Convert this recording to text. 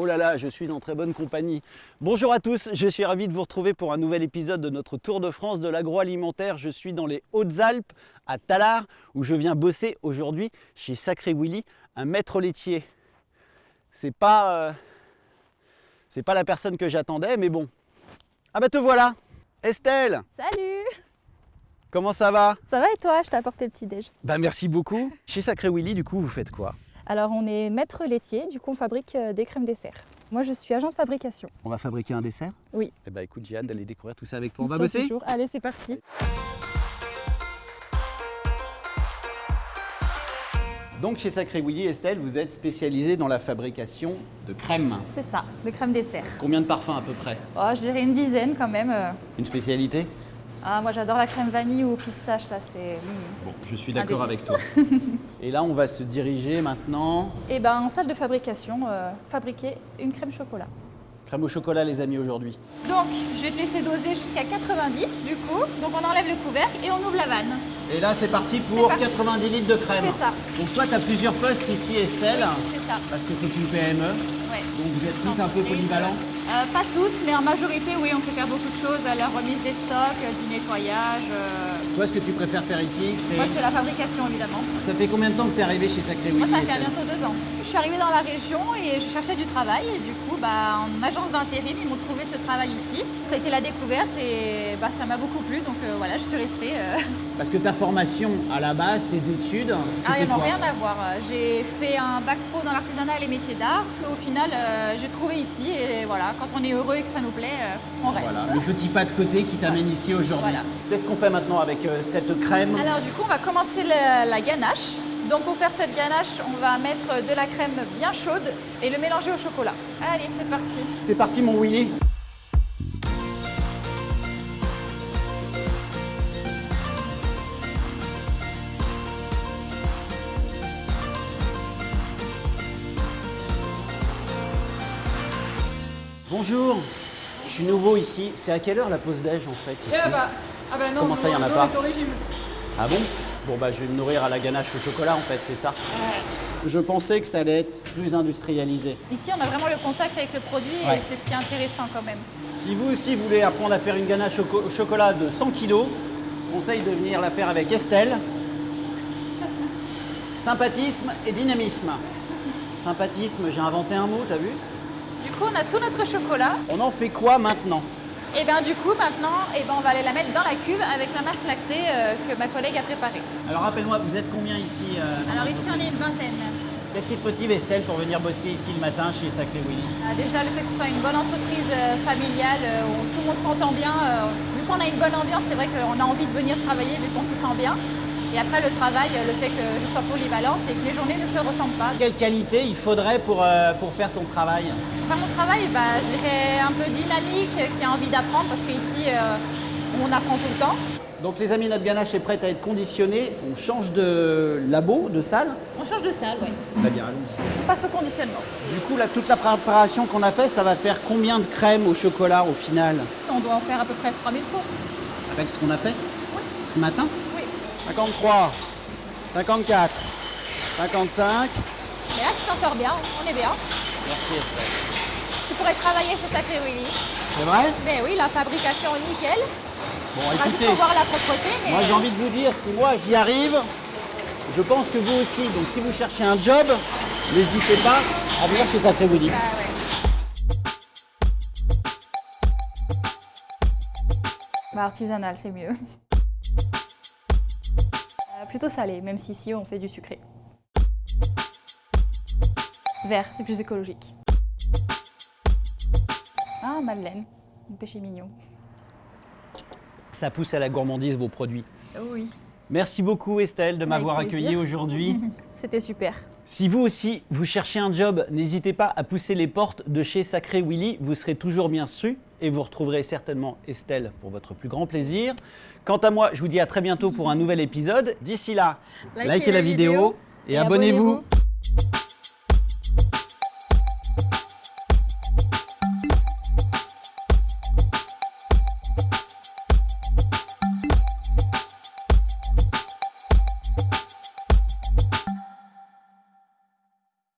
Oh là là, je suis en très bonne compagnie. Bonjour à tous, je suis ravi de vous retrouver pour un nouvel épisode de notre Tour de France de l'agroalimentaire. Je suis dans les Hautes-Alpes, à Tallard, où je viens bosser aujourd'hui chez Sacré Willy, un maître laitier. C'est pas, euh, c'est pas la personne que j'attendais, mais bon. Ah bah te voilà Estelle Salut Comment ça va? Ça va et toi? Je t'ai apporté le petit déj. Bah merci beaucoup. Chez Sacré Willy, du coup, vous faites quoi? Alors on est maître laitier, du coup on fabrique euh, des crèmes desserts. Moi je suis agent de fabrication. On va fabriquer un dessert? Oui. Eh bah écoute, j'ai hâte d'aller découvrir tout ça avec toi. On va bosser? Allez c'est parti. Donc chez Sacré Willy, Estelle, vous êtes spécialisée dans la fabrication de crèmes. C'est ça, de crèmes desserts. Combien de parfums à peu près? Oh, je dirais une dizaine quand même. euh. Une spécialité? Ah, moi j'adore la crème vanille ou pistache là, c'est... mm. Bon, je suis d'accord avec toi. Et là, on va se diriger maintenant. Et ben en salle de fabrication, euh, fabriquer une crème chocolat. Crème au chocolat, les amis, aujourd'hui. Donc je vais te laisser doser jusqu'à 90 du coup. Donc on enlève le couvercle et on ouvre la vanne. Et là, c'est parti pour parti. 90 litres de crème. C'est ça. Donc toi, tu as plusieurs postes ici, Estelle, C'est ça, parce que c'est une PME. ouais. Donc vous êtes tous un peu polyvalents. Euh, pas tous, mais en majorité, oui, on sait faire beaucoup de choses, la remise des stocks, euh, du nettoyage. euh, Toi, ce que tu préfères faire ici, c'est... Moi, c'est la fabrication, évidemment. Ça fait combien de temps que tu es arrivé chez Sacré Moi, ça fait bientôt deux ans. Je suis arrivée dans la région et je cherchais du travail. Et du coup, bah, en agence d'intérim, ils m'ont trouvé ce travail ici. Ça a été la découverte et bah, ça m'a beaucoup plu. Donc euh, voilà, je suis restée. euh. Parce que ta formation, à la base, tes études, Ah, c'était ils n'ont quoi rien à voir. J'ai fait un bac pro dans l'artisanat et les métiers d'art. Au final, euh, j'ai trouvé ici. Et voilà, quand on est heureux et que ça nous plaît, euh, on reste. Voilà, le petit pas de côté qui t'amène ici aujourd'hui. Voilà. Qu'est-ce qu'on fait maintenant avec euh, cette crème? Alors du coup, on va commencer la, la ganache. Donc pour faire cette ganache, on va mettre de la crème bien chaude et le mélanger au chocolat. Allez, c'est parti. C'est parti mon Willy Bonjour, je suis nouveau ici. C'est à quelle heure la pause déj en fait ici? Ah bah non, Comment ça, il y en a pas Ah bon? Bon bah je vais me nourrir à la ganache au chocolat en fait, c'est ça Je pensais que ça allait être plus industrialisé. Ici, on a vraiment le contact avec le produit Ouais. et c'est ce qui est intéressant quand même. Si vous aussi voulez apprendre à faire une ganache au chocolat de 100 kg, je conseille de venir la faire avec Estelle. Sympathisme et dynamisme. Sympathisme, j'ai inventé un mot, t'as vu? Du coup, on a tout notre chocolat. On en fait quoi maintenant? Et bien du coup, maintenant, eh ben, on va aller la mettre dans la cuve avec la masse lactée euh, que ma collègue a préparée. Alors rappelle-moi, vous êtes combien ici euh, Alors ici, on est une vingtaine. Qu'est-ce qui te motive Estelle pour venir bosser ici le matin chez Sacré Willy? Ah, Déjà, le fait que ce soit une bonne entreprise euh, familiale où tout le monde s'entend bien, vu qu'on a une bonne ambiance, c'est vrai qu'on a envie de venir travailler vu qu'on s'y sent bien. Et après, le travail, le fait que je sois polyvalente et que les journées ne se ressemblent pas. Quelle qualité il faudrait pour, euh, pour faire ton travail Enfin, mon travail, bah, je dirais un peu dynamique, qui a envie d'apprendre parce qu'ici, euh, on apprend tout le temps. Donc les amis, notre ganache est prête à être conditionnée. On change de labo, de salle. On change de salle, oui. Très bien, allons-y. On passe au conditionnement. Du coup, là, toute la préparation qu'on a faite, ça va faire combien de crème au chocolat au final? On doit en faire à peu près 3000 pots. Avec ce qu'on a fait? Oui. ce matin? Oui. 53, 54, 55. Mais là, tu t'en sors bien, on est bien. Merci Estelle. Tu pourrais travailler chez Sacré Willy. C'est vrai? Mais oui, la fabrication nickel. Bon, On va juste écoutez, pour voir la propreté. Mais... moi j'ai envie de vous dire, si moi j'y arrive, je pense que vous aussi. Donc si vous cherchez un job, n'hésitez pas à venir chez Sacré Willy. Bah ouais. Bah, artisanal, c'est mieux. Plutôt salé, même si ici on fait du sucré. Vert, c'est plus écologique. Ah, Madeleine, un péché mignon. Ça pousse à la gourmandise vos produits. Oui, Merci beaucoup Estelle de m'avoir accueilli aujourd'hui. c'était super. Si vous aussi, vous cherchez un job, n'hésitez pas à pousser les portes de chez Sacré Willy. Vous serez toujours bien su et vous retrouverez certainement Estelle pour votre plus grand plaisir. Quant à moi, je vous dis à très bientôt pour un nouvel épisode. D'ici là, Likez likez, la, la vidéo, vidéo et, et abonnez-vous. abonnez-vous.